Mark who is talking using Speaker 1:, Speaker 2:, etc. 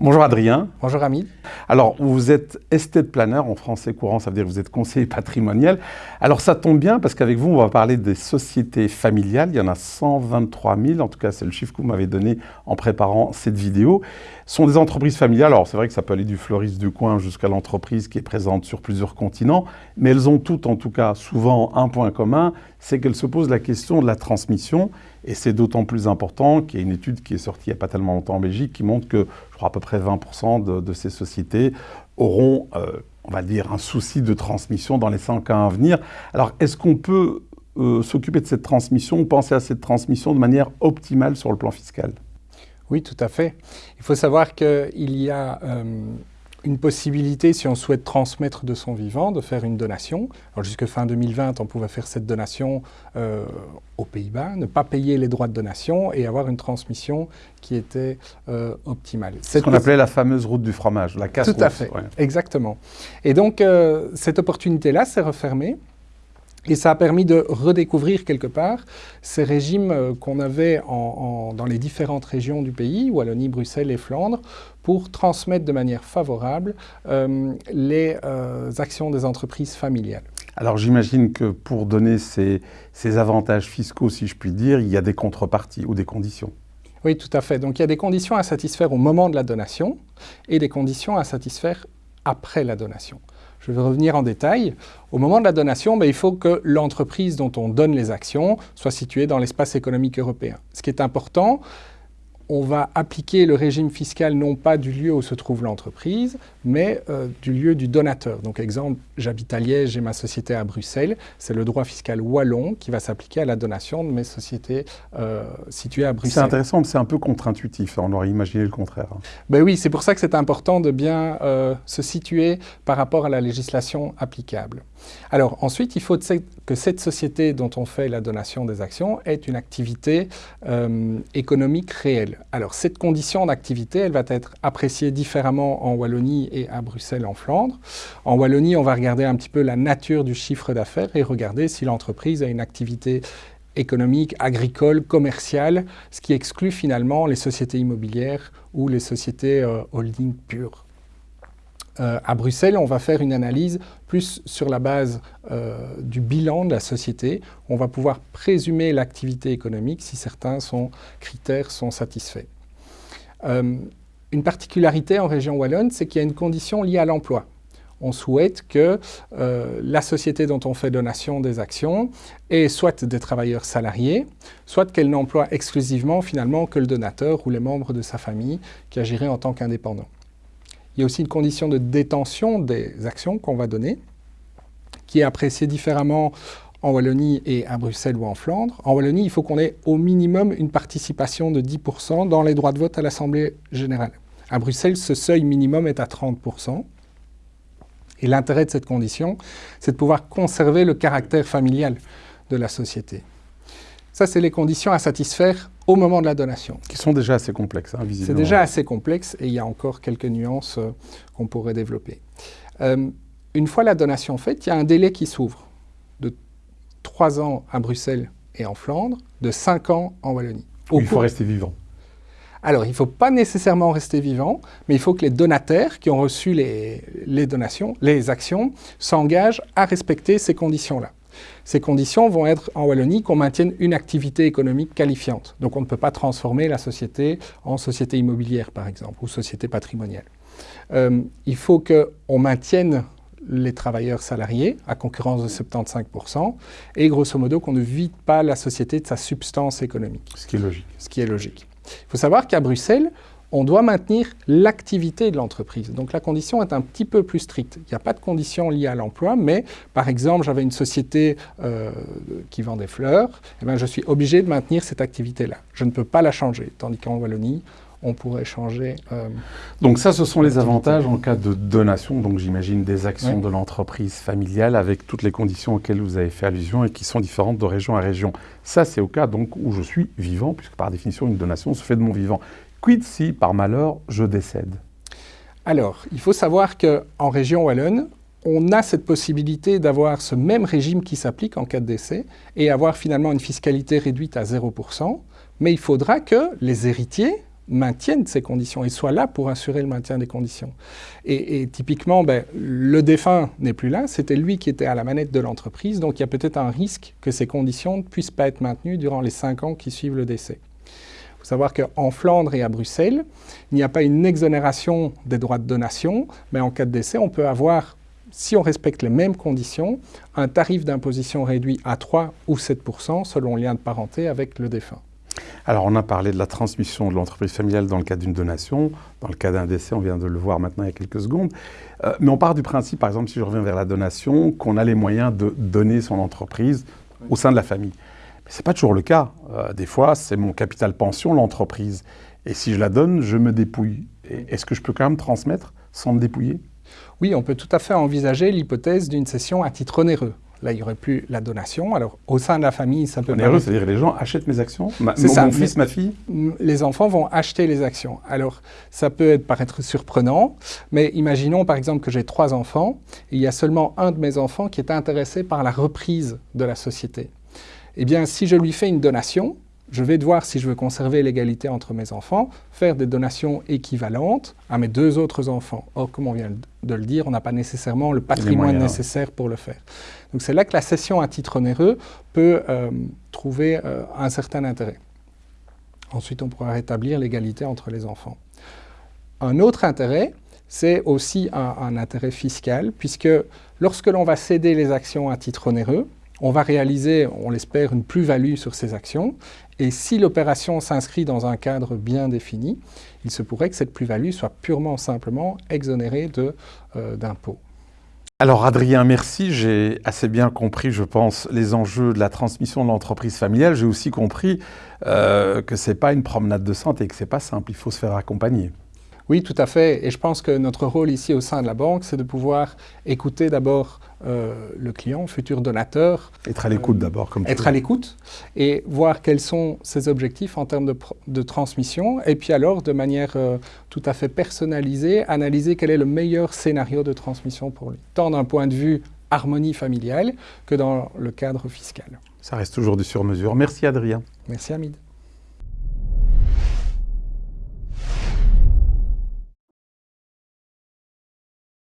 Speaker 1: Bonjour Adrien.
Speaker 2: Bonjour Ami.
Speaker 1: Alors, vous êtes estate planner en français courant, ça veut dire que vous êtes conseiller patrimonial. Alors, ça tombe bien parce qu'avec vous, on va parler des sociétés familiales. Il y en a 123 000, en tout cas, c'est le chiffre que vous m'avez donné en préparant cette vidéo. Ce sont des entreprises familiales. Alors, c'est vrai que ça peut aller du fleuriste du coin jusqu'à l'entreprise qui est présente sur plusieurs continents, mais elles ont toutes, en tout cas, souvent un point commun, c'est qu'elles se posent la question de la transmission. Et c'est d'autant plus important qu'il y a une étude qui est sortie il n'y a pas tellement longtemps en Belgique qui montre que, je crois, à peu près 20% de, ces sociétés auront, euh, on va dire, un souci de transmission dans les 100 ans à venir. Alors, est-ce qu'on peut euh, s'occuper de cette transmission, penser à cette transmission de manière optimale sur le plan fiscal?
Speaker 2: Oui, tout à fait. Il faut savoir qu'il y a... Euh, une possibilité, si on souhaite transmettre de son vivant, de faire une donation. Alors jusque fin 2020, on pouvait faire cette donation euh, aux Pays-Bas, ne pas payer les droits de donation et avoir une transmission qui était euh, optimale.
Speaker 1: C'est ce qu'on appelait la fameuse route du fromage, la casse
Speaker 2: Tout à fait, exactement. Et donc, euh, cette opportunité-là s'est refermée. Et ça a permis de redécouvrir quelque part ces régimes euh, qu'on avait dans les différentes régions du pays, Wallonie, Bruxelles et Flandre, pour transmettre de manière favorable euh, les euh, actions des entreprises familiales.
Speaker 1: Alors j'imagine que pour donner ces, ces avantages fiscaux, si je puis dire, il y a des contreparties ou des conditions.
Speaker 2: Oui, tout à fait. Donc il y a des conditions à satisfaire au moment de la donation et des conditions à satisfaire après la donation. Je vais revenir en détail. Au moment de la donation, ben, il faut que l'entreprise dont on donne les actions soit située dans l'espace économique européen. Ce qui est important, on va appliquer le régime fiscal non pas du lieu où se trouve l'entreprise, mais euh, du lieu du donateur. Donc exemple, j'habite à Liège, j'ai ma société à Bruxelles, c'est le droit fiscal wallon qui va s'appliquer à la donation de mes sociétés euh, situées à Bruxelles.
Speaker 1: C'est intéressant, mais c'est un peu contre-intuitif, on aurait imaginé le contraire.
Speaker 2: Ben oui, c'est pour ça que c'est important de bien euh, se situer par rapport à la législation applicable. Alors ensuite, il faut que cette société dont on fait la donation des actions ait une activité économique réelle. Alors cette condition d'activité, elle va être appréciée différemment en Wallonie et à Bruxelles en Flandre. En Wallonie, on va regarder un petit peu la nature du chiffre d'affaires et regarder si l'entreprise a une activité économique, agricole, commerciale, ce qui exclut finalement les sociétés immobilières ou les sociétés euh, holding pures. Euh, à Bruxelles, on va faire une analyse plus sur la base euh, du bilan de la société. On va pouvoir présumer l'activité économique si certains critères sont satisfaits. Euh, une particularité en région Wallonne, c'est qu'il y a une condition liée à l'emploi. On souhaite que la société dont on fait donation des actions ait soit des travailleurs salariés, soit qu'elle n'emploie exclusivement finalement que le donateur ou les membres de sa famille qui agiraient en tant qu'indépendants. Il y a aussi une condition de détention des actions qu'on va donner, qui est appréciée différemment en Wallonie et à Bruxelles ou en Flandre. En Wallonie, il faut qu'on ait au minimum une participation de 10% dans les droits de vote à l'Assemblée générale. À Bruxelles, ce seuil minimum est à 30%. Et l'intérêt de cette condition, c'est de pouvoir conserver le caractère familial de la société. Ça, c'est les conditions à satisfaire au moment de la donation.
Speaker 1: Qui sont déjà assez complexes, hein, visiblement.
Speaker 2: C'est déjà assez complexe et il y a encore quelques nuances euh, qu'on pourrait développer. Euh, une fois la donation faite, il y a un délai qui s'ouvre de 3 ans à Bruxelles et en Flandre, de 5 ans en Wallonie.
Speaker 1: il faut rester vivant.
Speaker 2: Alors, il ne faut pas nécessairement rester vivant, mais il faut que les donataires qui ont reçu les, les donations, les actions, s'engagent à respecter ces conditions-là. Ces conditions vont être en Wallonie qu'on maintienne une activité économique qualifiante. Donc on ne peut pas transformer la société en société immobilière, par exemple, ou société patrimoniale. Euh, il faut qu'on maintienne les travailleurs salariés à concurrence de 75%, et grosso modo qu'on ne vide pas la société de sa substance économique.
Speaker 1: Ce qui est logique.
Speaker 2: Ce qui est logique. Il faut savoir qu'à Bruxelles, on doit maintenir l'activité de l'entreprise. Donc la condition est un petit peu plus stricte. Il n'y a pas de condition liée à l'emploi, mais par exemple, j'avais une société euh, qui vend des fleurs, eh bien, je suis obligé de maintenir cette activité-là. Je ne peux pas la changer, tandis qu'en Wallonie, on pourrait changer.
Speaker 1: Euh, donc ça, ce sont les avantages en cas de donation, donc j'imagine des actions de l'entreprise familiale avec toutes les conditions auxquelles vous avez fait allusion et qui sont différentes de région à région. Ça, c'est au cas donc où je suis vivant, puisque par définition, une donation se fait de mon vivant. Quid si, par malheur, je décède?
Speaker 2: Alors, il faut savoir qu'en région Wallonne, on a cette possibilité d'avoir ce même régime qui s'applique en cas de décès et avoir finalement une fiscalité réduite à 0%, mais il faudra que les héritiers maintienne ces conditions et soit là pour assurer le maintien des conditions. Et, typiquement, ben, le défunt n'est plus là, c'était lui qui était à la manette de l'entreprise, donc il y a peut-être un risque que ces conditions ne puissent pas être maintenues durant les cinq ans qui suivent le décès. Savoir qu'en Flandre et à Bruxelles, il n'y a pas une exonération des droits de donation, mais en cas de décès, on peut avoir si on respecte les mêmes conditions, un tarif d'imposition réduit à 3 ou 7% selon le lien de parenté avec le défunt.
Speaker 1: Alors, on a parlé de la transmission de l'entreprise familiale dans le cas d'une donation. Dans le cas d'un décès, on vient de le voir maintenant il y a quelques secondes. Euh, mais on part du principe, par exemple, si je reviens vers la donation, qu'on a les moyens de donner son entreprise au sein de la famille. Ce n'est pas toujours le cas. Euh, des fois, c'est mon capital pension, l'entreprise. Et si je la donne, je me dépouille. Est-ce que je peux quand même transmettre sans me dépouiller?
Speaker 2: Oui, on peut tout à fait envisager l'hypothèse d'une cession à titre onéreux. Là, il n'y aurait plus la donation. Alors, au sein de la famille, ça peut...
Speaker 1: Onéreux, c'est-à-dire les gens achètent mes actions C'est ça. Mon fils, ma fille
Speaker 2: Les enfants vont acheter les actions. Alors, ça peut être, paraître surprenant, mais imaginons par exemple que j'ai trois enfants, et il y a seulement un de mes enfants qui est intéressé par la reprise de la société. Eh bien, si je lui fais une donation, je vais devoir, si je veux conserver l'égalité entre mes enfants, faire des donations équivalentes à mes deux autres enfants. Or, comme on vient de le dire, on n'a pas nécessairement le patrimoine nécessaire pour le faire. Donc c'est là que la cession à titre onéreux peut euh, trouver euh, un certain intérêt. Ensuite, on pourra rétablir l'égalité entre les enfants. Un autre intérêt, c'est aussi un, un intérêt fiscal, puisque lorsque l'on va céder les actions à titre onéreux, on va réaliser, on l'espère, une plus-value sur ces actions. Et si l'opération s'inscrit dans un cadre bien défini, il se pourrait que cette plus-value soit purement simplement exonérée euh, d'impôts.
Speaker 1: Alors Adrien, merci. J'ai assez bien compris, je pense, les enjeux de la transmission de l'entreprise familiale. J'ai aussi compris euh, que ce n'est pas une promenade de santé et que ce n'est pas simple. Il faut se faire accompagner.
Speaker 2: Oui, tout à fait. Et je pense que notre rôle ici au sein de la banque, c'est de pouvoir écouter d'abord euh, le client, futur donateur.
Speaker 1: Être à l'écoute d'abord, comme
Speaker 2: Être à l'écoute et voir quels sont ses objectifs en termes de, transmission. Et puis alors, de manière euh, tout à fait personnalisée, analyser quel est le meilleur scénario de transmission pour lui. Tant d'un point de vue harmonie familiale que dans le cadre fiscal.
Speaker 1: Ça reste toujours du sur-mesure. Merci Adrien.
Speaker 2: Merci Hamid.